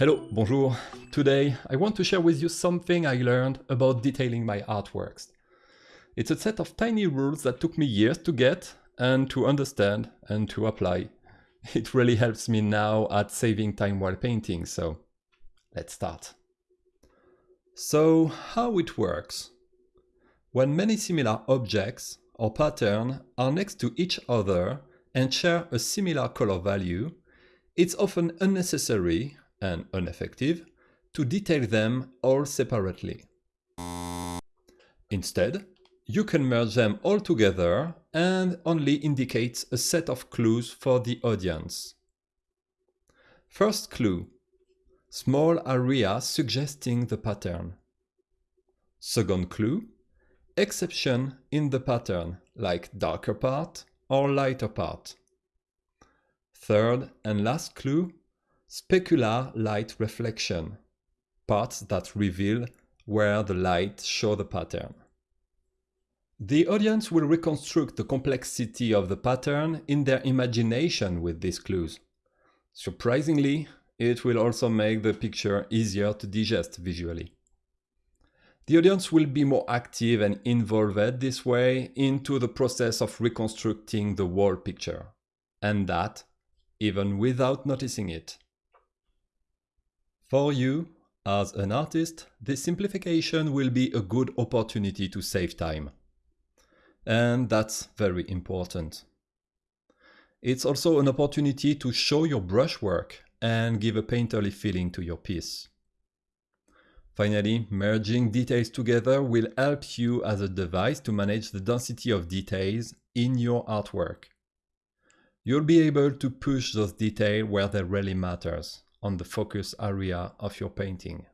Hello, bonjour. Today I want to share with you something I learned about detailing my artworks. It's a set of tiny rules that took me years to get and to understand and to apply. It really helps me now at saving time while painting, so let's start. So how it works? When many similar objects or patterns are next to each other and share a similar color value, it's often unnecessary and ineffective to detail them all separately. Instead, you can merge them all together and only indicate a set of clues for the audience. First clue, small area suggesting the pattern. Second clue, exception in the pattern, like darker part or lighter part. Third and last clue, Specular light reflection, parts that reveal where the light show the pattern. The audience will reconstruct the complexity of the pattern in their imagination with these clues. Surprisingly, it will also make the picture easier to digest visually. The audience will be more active and involved this way into the process of reconstructing the whole picture, and that even without noticing it. For you, as an artist, this simplification will be a good opportunity to save time. And that's very important. It's also an opportunity to show your brushwork and give a painterly feeling to your piece. Finally, merging details together will help you as a device to manage the density of details in your artwork. You'll be able to push those details where they really matters, on the focus area of your painting.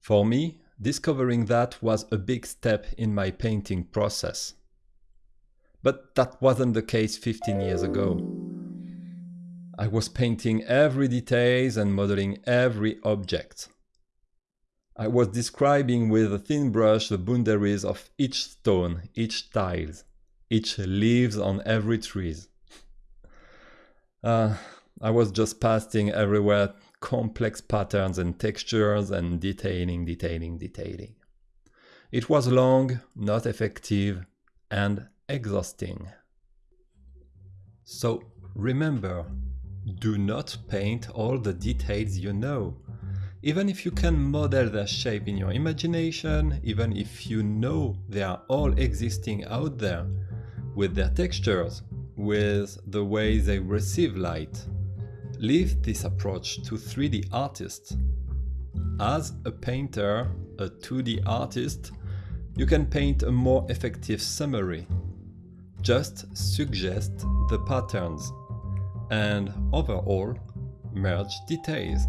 For me, discovering that was a big step in my painting process. But that wasn't the case 15 years ago. I was painting every details and modeling every object. I was describing with a thin brush the boundaries of each stone, each tiles, each leaves on every trees. Uh, I was just pasting everywhere complex patterns and textures and detailing, detailing, detailing. It was long, not effective, and exhausting. So remember, do not paint all the details you know. Even if you can model their shape in your imagination, even if you know they are all existing out there, with their textures, with the way they receive light, leave this approach to 3D artists. As a painter, a 2D artist, you can paint a more effective summary. Just suggest the patterns and overall merge details.